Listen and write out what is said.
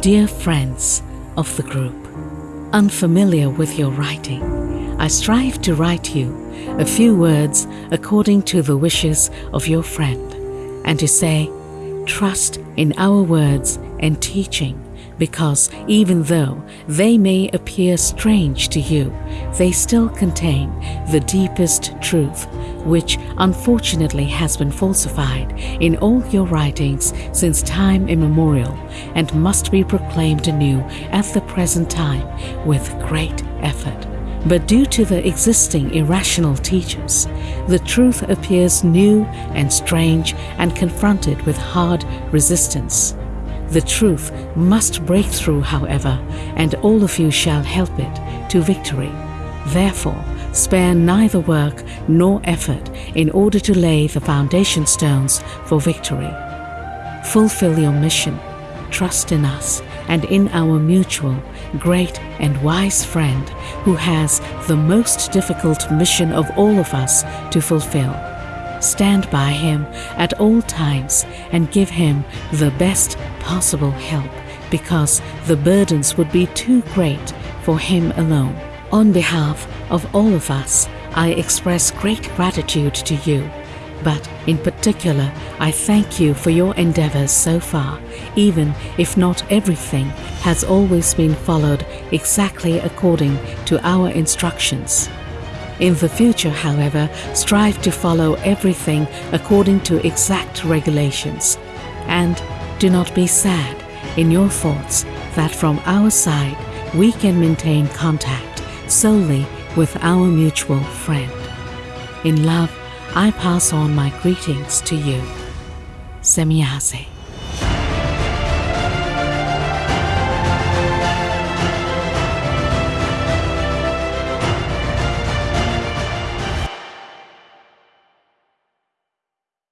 Dear friends of the group, unfamiliar with your writing, I strive to write you a few words according to the wishes of your friend, and to say, trust in our words and teaching, because even though they may appear strange to you, they still contain the deepest truth, which unfortunately has been falsified in all your writings since time immemorial and must be proclaimed anew at the present time with great effort. But due to the existing irrational teachers, the truth appears new and strange and confronted with hard resistance. The truth must break through, however, and all of you shall help it to victory. Therefore, spare neither work nor effort in order to lay the foundation stones for victory. Fulfill your mission, trust in us and in our mutual, great and wise friend who has the most difficult mission of all of us to fulfill. Stand by him at all times and give him the best possible help because the burdens would be too great for him alone. On behalf of all of us, I express great gratitude to you but in particular, I thank you for your endeavors so far, even if not everything has always been followed exactly according to our instructions. In the future, however, strive to follow everything according to exact regulations. And do not be sad in your thoughts that from our side we can maintain contact solely with our mutual friend. In love, I pass on my greetings to you. Semjase.